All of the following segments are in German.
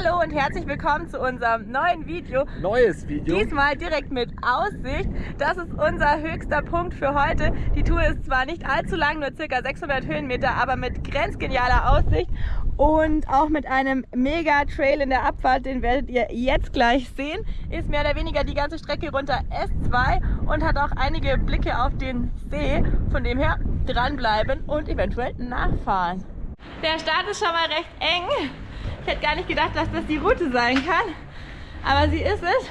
Hallo und herzlich willkommen zu unserem neuen Video. Neues Video. Diesmal direkt mit Aussicht. Das ist unser höchster Punkt für heute. Die Tour ist zwar nicht allzu lang, nur circa 600 Höhenmeter, aber mit grenzgenialer Aussicht und auch mit einem mega Trail in der Abfahrt, den werdet ihr jetzt gleich sehen. Ist mehr oder weniger die ganze Strecke runter S2 und hat auch einige Blicke auf den See. Von dem her dranbleiben und eventuell nachfahren. Der Start ist schon mal recht eng. Ich hätte gar nicht gedacht, dass das die Route sein kann. Aber sie ist es.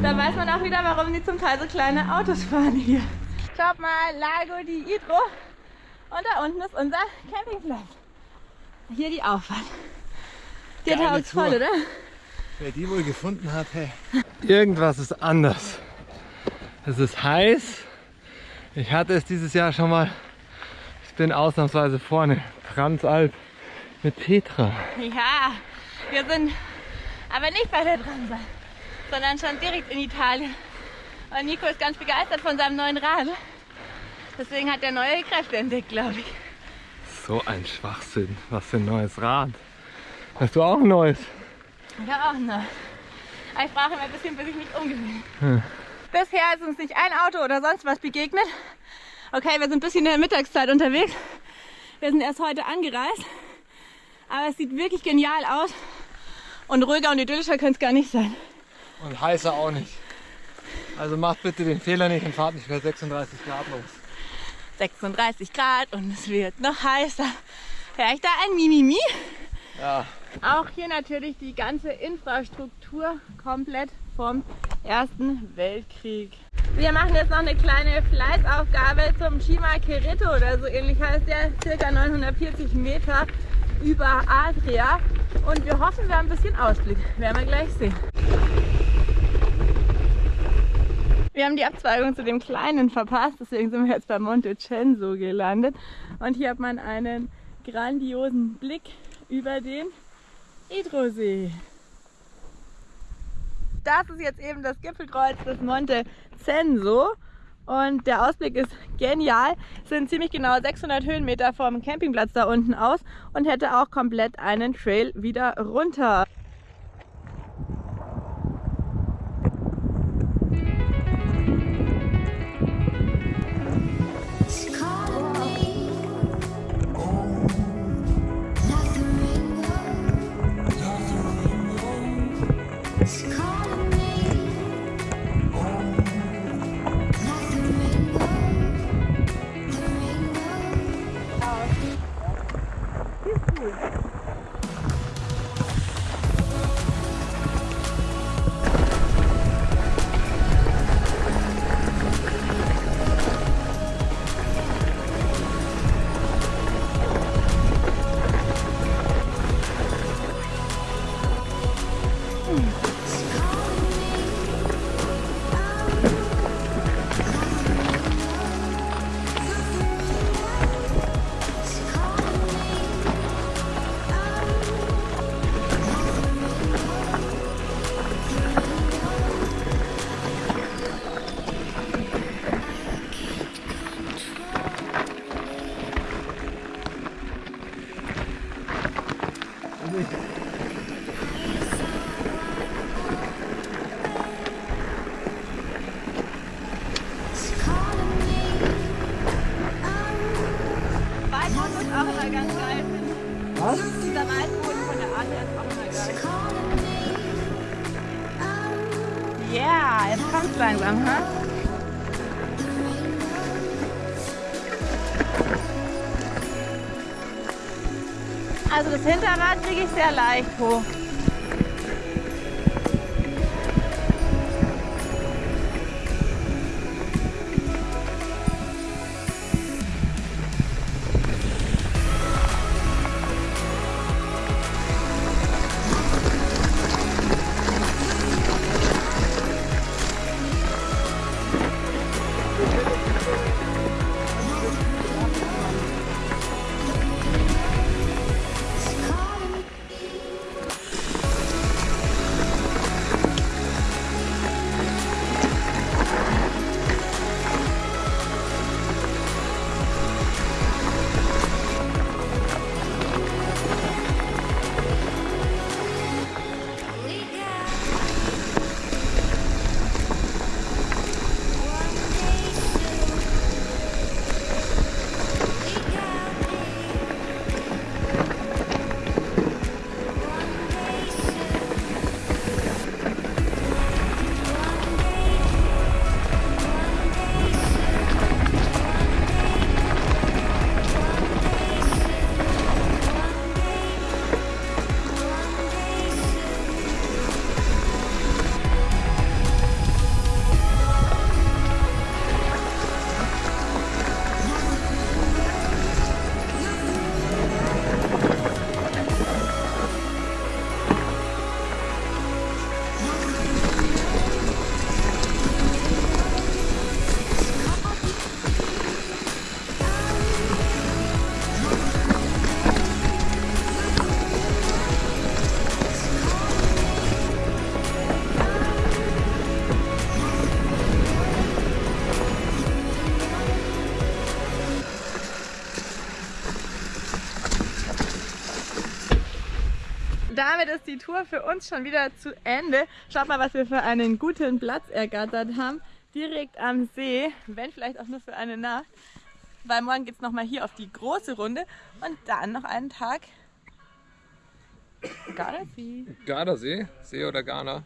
Da weiß man auch wieder, warum die zum Teil so kleine Autos fahren hier. Schaut mal, Lago di Idro. Und da unten ist unser Campingplatz. Hier die Auffahrt. Dir Geile taugt's voll, oder? Wer die wohl gefunden hat, hey. Irgendwas ist anders. Es ist heiß. Ich hatte es dieses Jahr schon mal. Ich bin ausnahmsweise vorne. Transalp mit Petra. Ja, wir sind aber nicht bei der Transal, sondern schon direkt in Italien. Und Nico ist ganz begeistert von seinem neuen Rad. Deswegen hat er neue Kräfte entdeckt, glaube ich. So ein Schwachsinn. Was für ein neues Rad. Hast du auch ein neues? Ich habe auch noch. Aber ich brauche immer ein bisschen, bis ich mich umgewöhne. Bisher ist uns nicht ein Auto oder sonst was begegnet. Okay, wir sind ein bisschen in der Mittagszeit unterwegs. Wir sind erst heute angereist. Aber es sieht wirklich genial aus. Und ruhiger und idyllischer könnte es gar nicht sein. Und heißer auch nicht. Also macht bitte den Fehler nicht und fahrt nicht bei 36 Grad los. 36 Grad und es wird noch heißer. Vielleicht da ein Mimimi. Ja, Auch hier natürlich die ganze Infrastruktur komplett vom Ersten Weltkrieg. Wir machen jetzt noch eine kleine Fleißaufgabe zum Shima Kirito oder so ähnlich heißt der, circa 940 Meter über Adria. Und wir hoffen, wir haben ein bisschen Ausblick. Werden wir gleich sehen. Wir haben die Abzweigung zu dem kleinen verpasst, deswegen sind wir jetzt bei Monte Censo gelandet. Und hier hat man einen grandiosen Blick über den Idrosee. Das ist jetzt eben das Gipfelkreuz des Monte Censo. Und der Ausblick ist genial. Es sind ziemlich genau 600 Höhenmeter vom Campingplatz da unten aus und hätte auch komplett einen Trail wieder runter. Geil. Was? Dieser Waldboden von der Art her ist auch immer geil. Ja, jetzt kommt's langsam, ha? Also das Hinterrad kriege ich sehr leicht hoch. Damit ist die Tour für uns schon wieder zu Ende. Schaut mal, was wir für einen guten Platz ergattert haben. Direkt am See, wenn vielleicht auch nur für eine Nacht. Weil morgen geht es nochmal hier auf die große Runde und dann noch einen Tag Gardasee. Gardasee, See oder Ghana.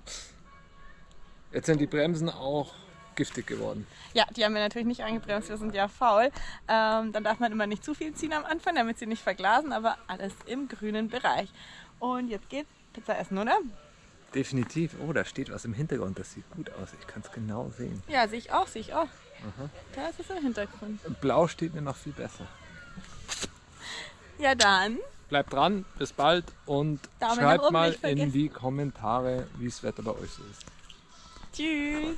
Jetzt sind die Bremsen auch giftig geworden. Ja, die haben wir natürlich nicht eingebremst, wir sind ja faul. Ähm, dann darf man immer nicht zu viel ziehen am Anfang, damit sie nicht verglasen, aber alles im grünen Bereich. Und jetzt geht's Pizza essen, oder? Definitiv. Oh, da steht was im Hintergrund. Das sieht gut aus. Ich kann es genau sehen. Ja, sehe ich auch, sehe ich auch. Da ist es im Hintergrund. Blau steht mir noch viel besser. Ja, dann. Bleibt dran, bis bald und Daumen schreibt oben mal in die Kommentare, wie das Wetter bei euch so ist. Tschüss.